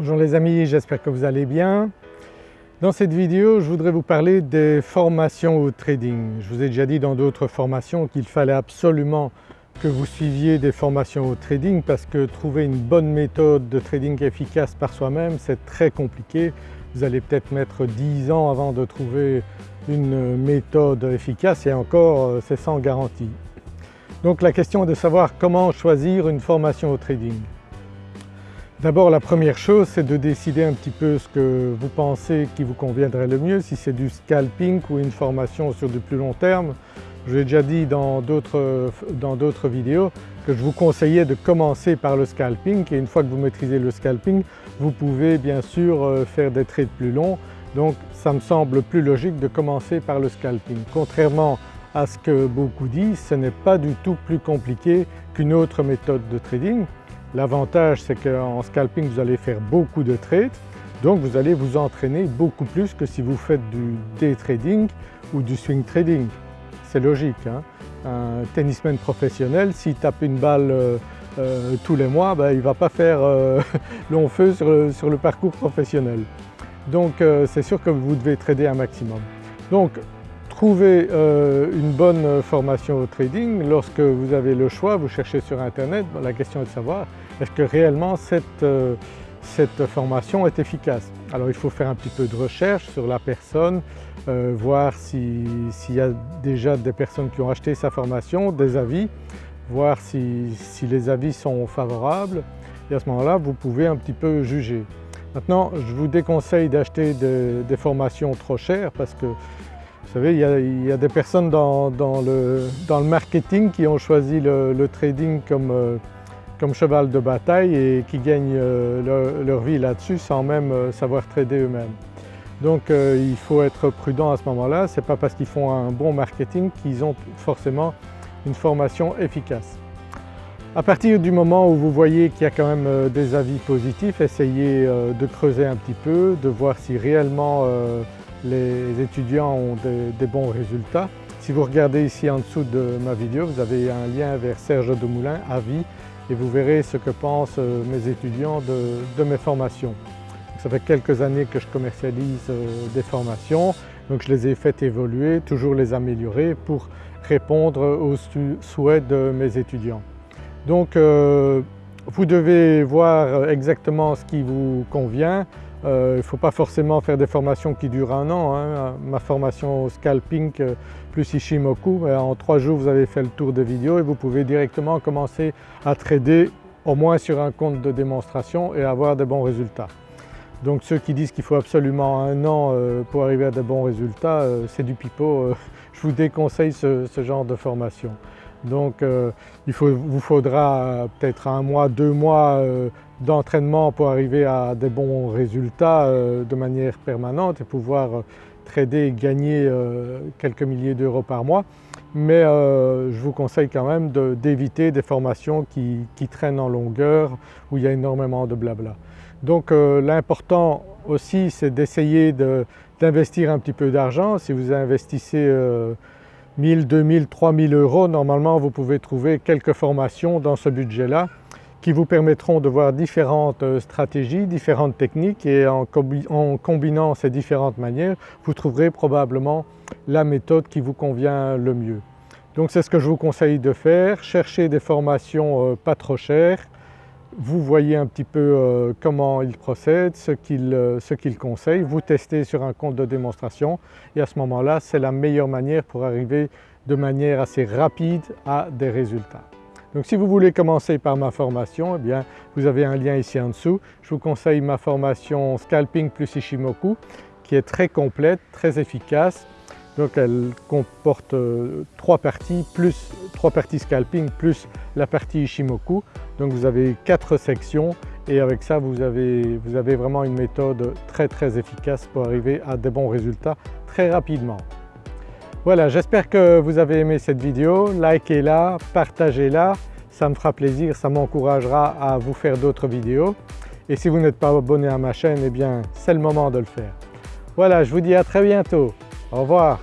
Bonjour les amis, j'espère que vous allez bien. Dans cette vidéo je voudrais vous parler des formations au trading. Je vous ai déjà dit dans d'autres formations qu'il fallait absolument que vous suiviez des formations au trading parce que trouver une bonne méthode de trading efficace par soi-même c'est très compliqué. Vous allez peut-être mettre 10 ans avant de trouver une méthode efficace et encore euh, c'est sans garantie. Donc la question est de savoir comment choisir une formation au trading. D'abord la première chose c'est de décider un petit peu ce que vous pensez qui vous conviendrait le mieux, si c'est du scalping ou une formation sur du plus long terme. Je l'ai déjà dit dans d'autres vidéos que je vous conseillais de commencer par le scalping et une fois que vous maîtrisez le scalping vous pouvez bien sûr euh, faire des trades plus longs donc ça me semble plus logique de commencer par le scalping. Contrairement à ce que beaucoup disent, ce n'est pas du tout plus compliqué qu'une autre méthode de trading. L'avantage c'est qu'en scalping vous allez faire beaucoup de trades donc vous allez vous entraîner beaucoup plus que si vous faites du day trading ou du swing trading. C'est logique. Hein. un tennisman professionnel s'il tape une balle euh, euh, tous les mois, ben, il ne va pas faire euh, long feu sur le, parcours professionnel. Donc c'est sûr que vous devez trader un maximum. Donc Trouvez une bonne formation au trading, lorsque vous avez le choix, vous cherchez sur internet, la question est de savoir est-ce que réellement cette, euh, cette, formation est efficace? Alors il faut faire un petit peu de recherche sur la personne, euh, voir s'il y a déjà des personnes qui ont acheté sa formation, des avis, voir si, les avis sont favorables et à ce moment-là vous pouvez un petit peu juger. Maintenant je vous déconseille d'acheter des formations trop chères parce que vous savez, il y a, des personnes dans, le, marketing qui ont choisi le, trading euh, comme, cheval de bataille et qui gagnent euh, leur, vie là-dessus sans même euh, savoir trader eux-mêmes. Donc il faut être prudent à ce moment-là, ce n'est pas parce qu'ils font un bon marketing qu'ils ont forcément une formation efficace. À partir du moment où vous voyez qu'il y a quand même des avis positifs, essayez de creuser un petit peu, de voir si réellement les étudiants ont des, bons résultats. Si vous regardez ici en dessous de ma vidéo, vous avez un lien vers Serge Demoulin, Avis, et vous verrez ce que pensent euh, mes étudiants de, mes formations. Ça fait quelques années que je commercialise euh, des formations, donc je les ai fait évoluer, toujours les améliorer pour répondre aux souhaits de mes étudiants. Donc euh, vous devez voir exactement ce qui vous convient, euh, il ne faut pas forcément faire des formations qui durent un an. Hein. Ma formation scalping euh, plus Ishimoku, en trois jours vous avez fait le tour de vidéo et vous pouvez directement commencer à trader au moins sur un compte de démonstration et avoir de bons résultats. Donc ceux qui disent qu'il faut absolument un an euh, pour arriver à de bons résultats, c'est du pipeau. Je vous déconseille ce, genre de formation. Donc il vous faudra peut-être un mois, deux mois d'entraînement pour arriver à des bons résultats euh, de manière permanente et pouvoir euh, trader et gagner euh, quelques milliers d'euros par mois. Mais je vous conseille quand même d'éviter des formations qui, traînent en longueur où il y a énormément de blabla. Donc l'important aussi c'est d'essayer d'investir un petit peu d'argent. Si vous investissez 1000, 2000, 3000 euros, normalement vous pouvez trouver quelques formations dans ce budget-là qui vous permettront de voir différentes euh, stratégies, différentes techniques et en, combinant ces différentes manières, vous trouverez probablement la méthode qui vous convient le mieux. Donc c'est ce que je vous conseille de faire, cherchez des formations euh, pas trop chères, vous voyez un petit peu euh, comment ils procèdent, ce qu'ils conseillent, vous testez sur un compte de démonstration et à ce moment-là c'est la meilleure manière pour arriver de manière assez rapide à des résultats. Donc si vous voulez commencer par ma formation, eh bien vous avez un lien ici en dessous. Je vous conseille ma formation Scalping plus Ishimoku qui est très complète, très efficace. Donc elle comporte euh, trois parties, plus trois parties scalping plus la partie Ishimoku. Donc vous avez quatre sections et avec ça vous avez, vous avez vraiment une méthode très très efficace pour arriver à des bons résultats très rapidement. Voilà, j'espère que vous avez aimé cette vidéo, likez-la, partagez-la, ça me fera plaisir, ça m'encouragera à vous faire d'autres vidéos. Et si vous n'êtes pas abonné à ma chaîne, eh bien c'est le moment de le faire. Voilà, je vous dis à très bientôt. Au revoir.